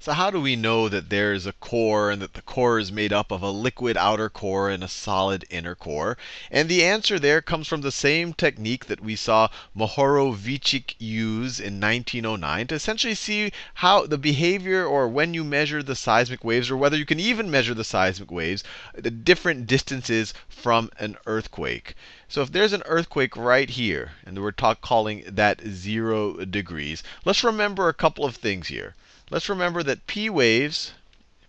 So how do we know that there's a core and that the core is made up of a liquid outer core and a solid inner core? And the answer there comes from the same technique that we saw Mohorovičić use in 1909 to essentially see how the behavior or when you measure the seismic waves or whether you can even measure the seismic waves, the different distances from an earthquake. So if there's an earthquake right here, and we're calling that 0 degrees, let's remember a couple of things here. Let's remember that P waves,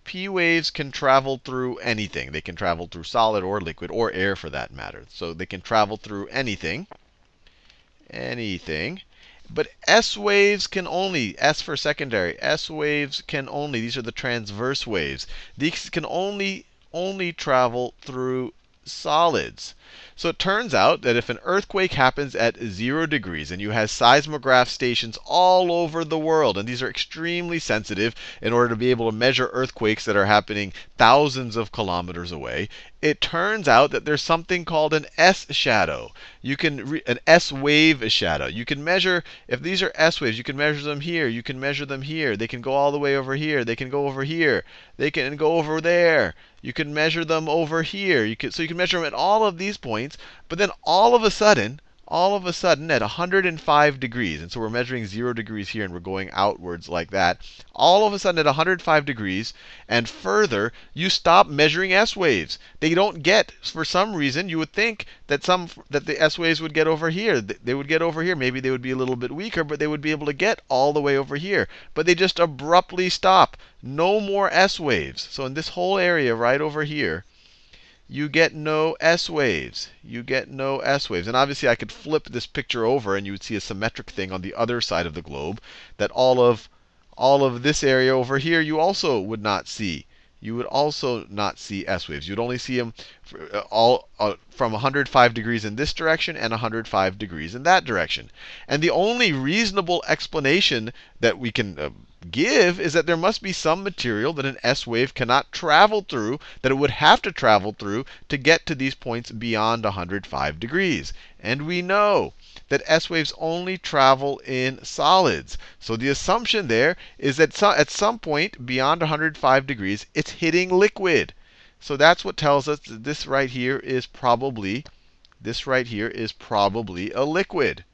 P waves can travel through anything. They can travel through solid or liquid or air for that matter. So they can travel through anything. Anything. But S waves can only, S for secondary, S waves can only, these are the transverse waves. These can only, only travel through solids. So it turns out that if an earthquake happens at zero degrees and you have seismograph stations all over the world, and these are extremely sensitive in order to be able to measure earthquakes that are happening thousands of kilometers away, it turns out that there's something called an S shadow. You can an S wave shadow. You can measure if these are S waves, you can measure them here, you can measure them here. They can go all the way over here, they can go over here, they can go over there. You can measure them over here. You can, so you can measure them at all of these points, but then all of a sudden, all of a sudden at 105 degrees, and so we're measuring 0 degrees here and we're going outwards like that, all of a sudden at 105 degrees and further, you stop measuring S waves. They don't get, for some reason, you would think that some that the S waves would get over here. They would get over here. Maybe they would be a little bit weaker, but they would be able to get all the way over here. But they just abruptly stop. No more S waves. So in this whole area right over here, you get no S waves. You get no S waves. And obviously, I could flip this picture over, and you would see a symmetric thing on the other side of the globe that all of all of this area over here you also would not see. You would also not see S waves. You'd only see them uh, all uh, from 105 degrees in this direction and 105 degrees in that direction. And the only reasonable explanation that we can uh, give is that there must be some material that an S wave cannot travel through, that it would have to travel through to get to these points beyond 105 degrees. And we know that S waves only travel in solids. So the assumption there is that at some point beyond 105 degrees, it's hitting liquid. So that's what tells us that this right here is probably, this right here is probably a liquid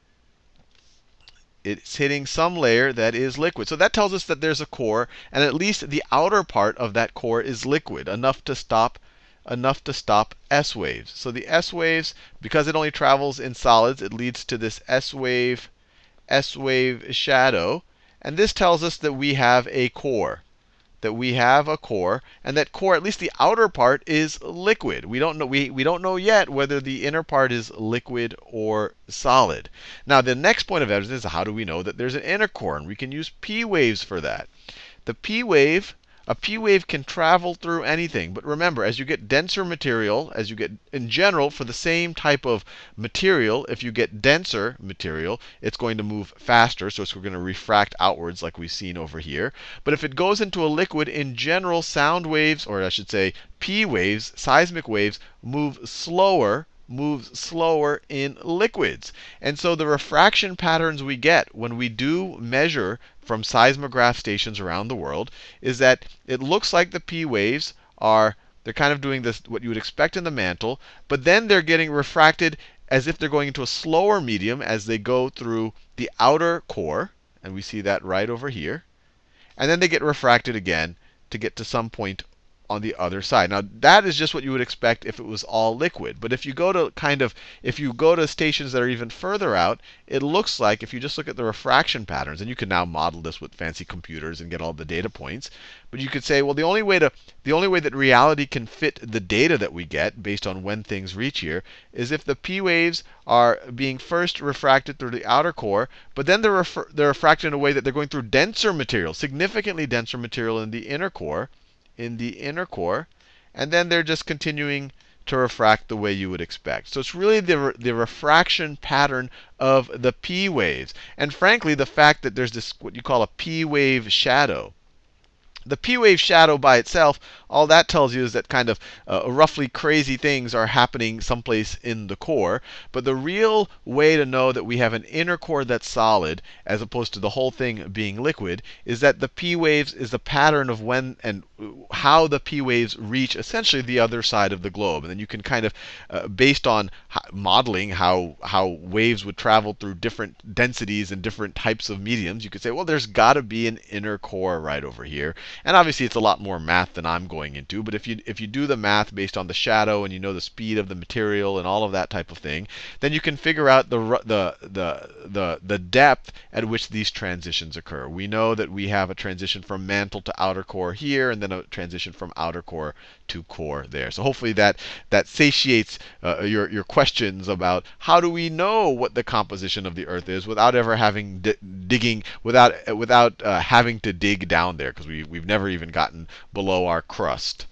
it's hitting some layer that is liquid. So that tells us that there's a core, and at least the outer part of that core is liquid, enough to stop enough to stop S waves. So the S waves, because it only travels in solids, it leads to this S wave, S wave shadow. And this tells us that we have a core that we have a core, and that core, at least the outer part, is liquid. We don't know, we, we don't know yet whether the inner part is liquid or solid. Now, the next point of evidence is how do we know that there's an inner core? And we can use P waves for that. The P wave a P wave can travel through anything. But remember, as you get denser material, as you get in general, for the same type of material, if you get denser material, it's going to move faster. So it's going to refract outwards like we've seen over here. But if it goes into a liquid, in general, sound waves, or I should say P waves, seismic waves, move slower moves slower in liquids. And so the refraction patterns we get when we do measure from seismograph stations around the world is that it looks like the P waves are they're kind of doing this what you would expect in the mantle, but then they're getting refracted as if they're going into a slower medium as they go through the outer core, and we see that right over here. And then they get refracted again to get to some point on the other side. Now that is just what you would expect if it was all liquid. But if you go to kind of, if you go to stations that are even further out, it looks like if you just look at the refraction patterns, and you can now model this with fancy computers and get all the data points. But you could say, well, the only way to, the only way that reality can fit the data that we get based on when things reach here is if the P waves are being first refracted through the outer core, but then they're, they're refracted in a way that they're going through denser material, significantly denser material in the inner core in the inner core. And then they're just continuing to refract the way you would expect. So it's really the, the refraction pattern of the P waves. And frankly, the fact that there's this what you call a P wave shadow. The P wave shadow by itself all that tells you is that kind of uh, roughly crazy things are happening someplace in the core. But the real way to know that we have an inner core that's solid, as opposed to the whole thing being liquid, is that the p waves is the pattern of when and how the p waves reach essentially the other side of the globe. And then you can kind of, uh, based on modeling how how waves would travel through different densities and different types of mediums, you could say, well, there's got to be an inner core right over here. And obviously, it's a lot more math than I'm going into. But if you if you do the math based on the shadow and you know the speed of the material and all of that type of thing, then you can figure out the the the the the depth at which these transitions occur. We know that we have a transition from mantle to outer core here, and then a transition from outer core to core there. So hopefully that that satiates uh, your your questions about how do we know what the composition of the Earth is without ever having digging without without uh, having to dig down there because we we've never even gotten below our crust.